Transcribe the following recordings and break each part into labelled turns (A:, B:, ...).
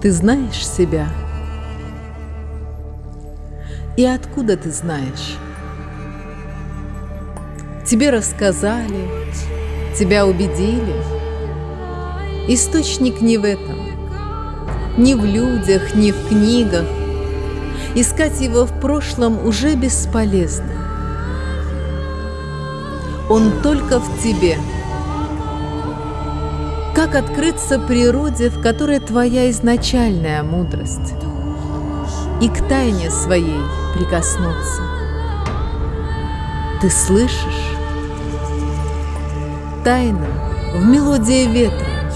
A: Ты знаешь себя? И откуда ты знаешь? Тебе рассказали, тебя убедили. Источник не в этом, ни в людях, ни в книгах. Искать его в прошлом уже бесполезно. Он только в тебе. Как открыться природе, в которой твоя изначальная мудрость? И к тайне своей прикоснуться. Ты слышишь? Тайна в мелодии ветра.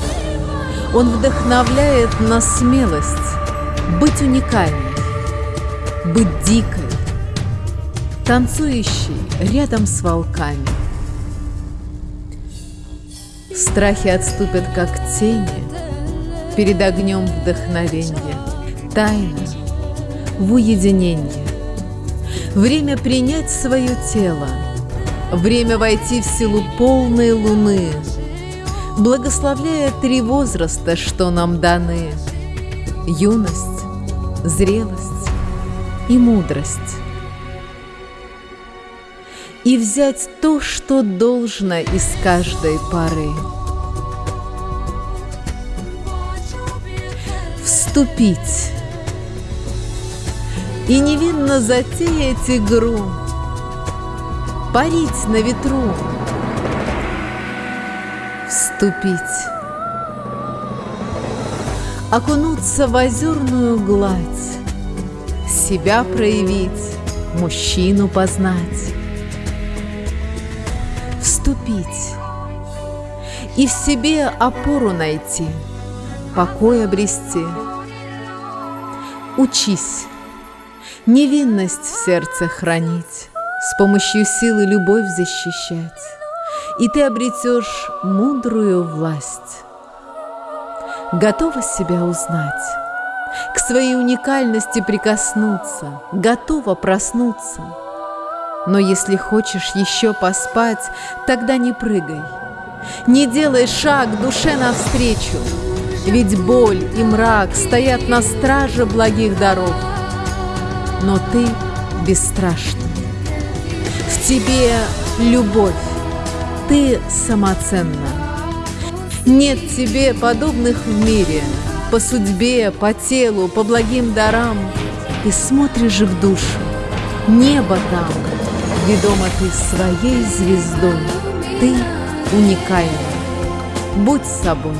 A: Он вдохновляет на смелость быть уникальной, быть дикой, танцующей рядом с волками. Страхи отступят, как тени, перед огнем вдохновения, тайна в уединении. Время принять свое тело, время войти в силу полной луны, благословляя три возраста, что нам даны – юность, зрелость и мудрость. И взять то, что должно из каждой поры. Вступить. И невинно затеять игру, парить на ветру, вступить, окунуться в озерную гладь, себя проявить, мужчину познать, вступить и в себе опору найти, покой обрести. Учись, невинность в сердце хранить, с помощью силы любовь защищать и ты обретешь мудрую власть. Готова себя узнать, к своей уникальности прикоснуться, готова проснуться. Но если хочешь еще поспать, тогда не прыгай, не делай шаг душе навстречу, ведь боль и мрак стоят на страже благих дорог. Но ты бесстрашна. В тебе любовь, ты самоценна. Нет тебе подобных в мире, по судьбе, по телу, по благим дарам. Ты смотришь в душу, небо там, ведома ты своей звездой. Ты уникальна. Будь собой.